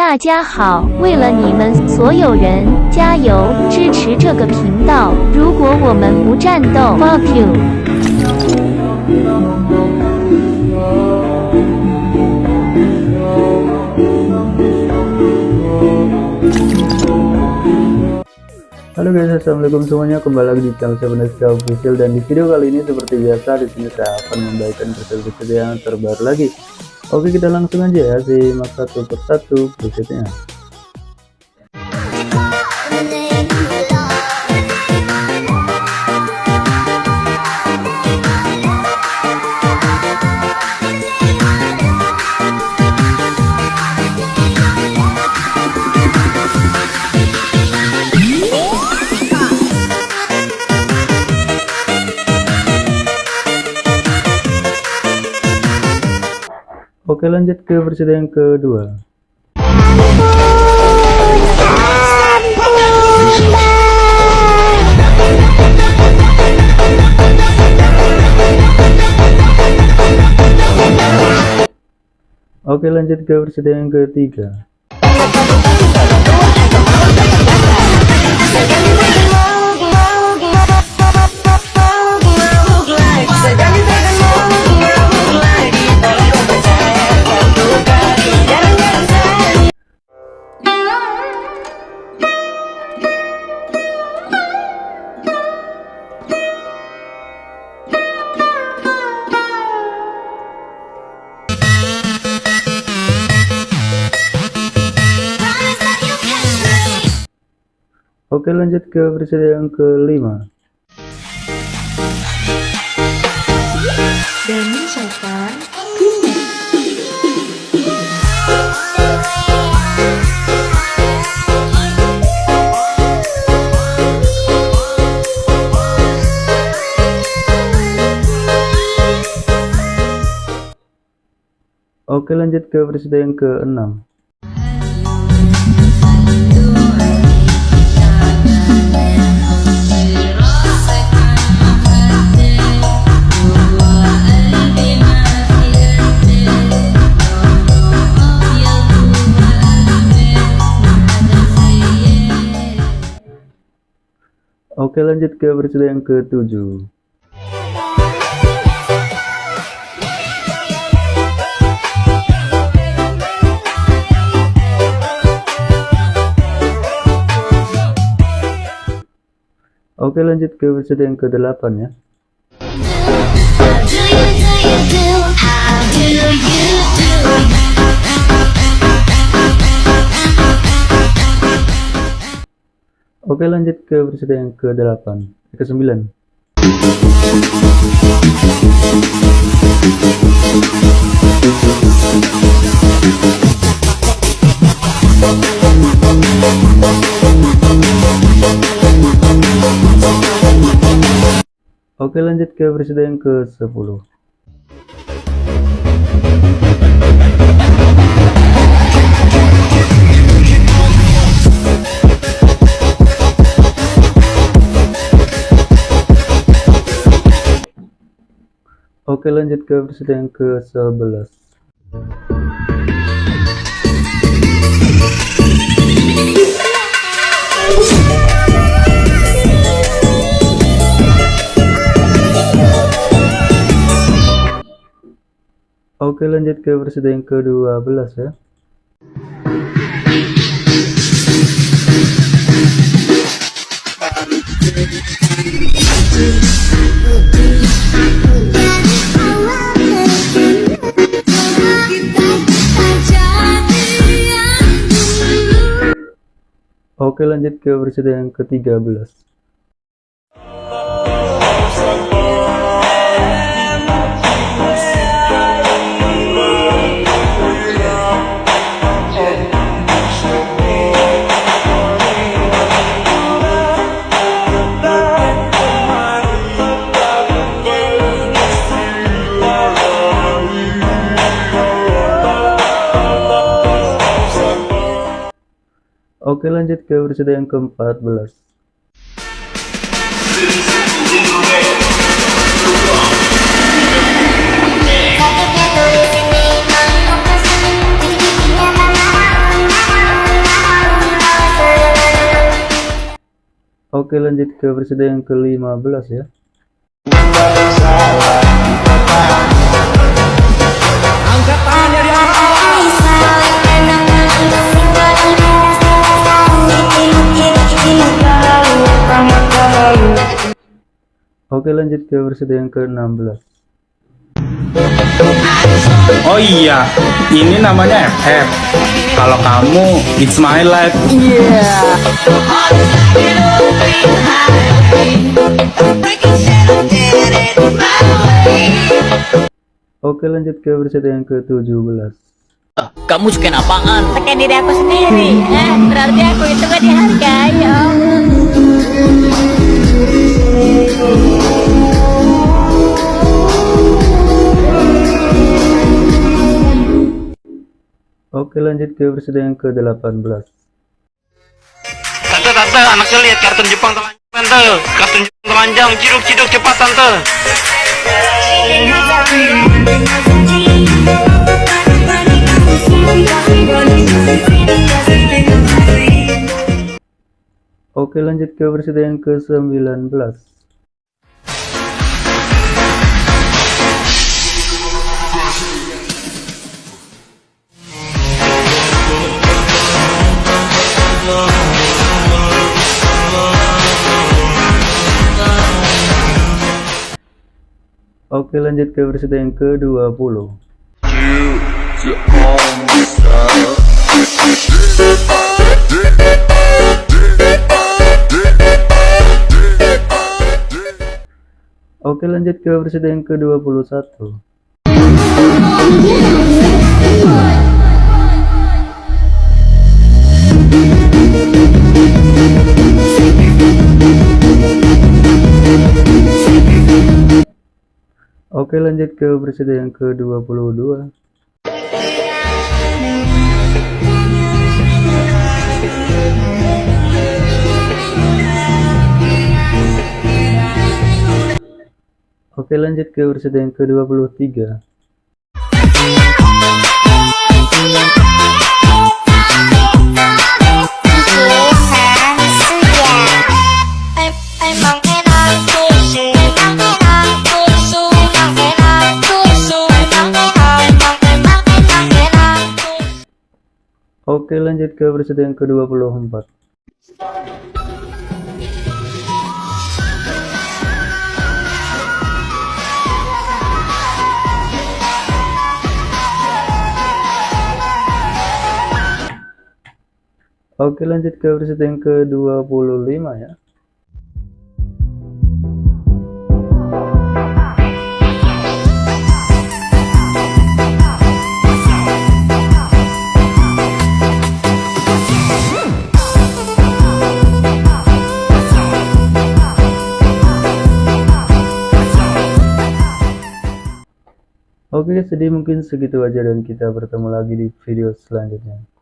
大家好，为了你们所有人，加油支持这个频道。如果我们不战斗，fuck you。Halo guys, assalamualaikum semuanya. Kembali lagi di channel Sebenarnya Official dan di video kali ini seperti biasa di sini saya akan membagikan preset-preset yang terbaru lagi. Oke kita langsung aja ya simak satu persatu presetnya. Oke lanjut ke versi yang kedua. Oke lanjut ke versi yang ketiga Oke lanjut ke versi yang kelima. Demi Oke lanjut ke versi yang keenam Oke lanjut ke versi yang ketujuh. Oke lanjut ke versi yang ke-8 ya Oke lanjut ke versi yang ke-8 ke-9 Oke lanjut ke versi yang ke-10 Oke lanjut ke versi yang ke-11 Oke lanjut ke versi yang ke-12 ya Oke lanjut ke versi yang ke-13 Oke lanjut ke berita yang ke-14 Oke lanjut ke berita yang ke-15 ya. Oke lanjut ke episode yang ke-16 Oh iya, ini namanya FF. Kalau kamu, it's my life. Oke lanjut ke episode yang ke-17 Kamu suka apaan? Pakai diri aku sendiri eh, Berarti aku itu gak dihargai ya Oke lanjut ke episode yang ke-18 Tante, tante, anaknya lihat kartun Jepang telanjang, tante. Kartun Jepang telanjang, ciduk, ciduk, cepat, tante. Oke lanjut ke episode yang ke-19 Oke lanjut ke episode yang ke-20 Oke lanjut ke episode yang ke-21 Oke lanjut ke episode yang ke-22 Oke lanjut ke episode yang ke-23 Oke lanjut ke episode yang ke-24 Oke lanjut ke episode yang ke-25 ya Oke, jadi mungkin segitu aja dan kita bertemu lagi di video selanjutnya.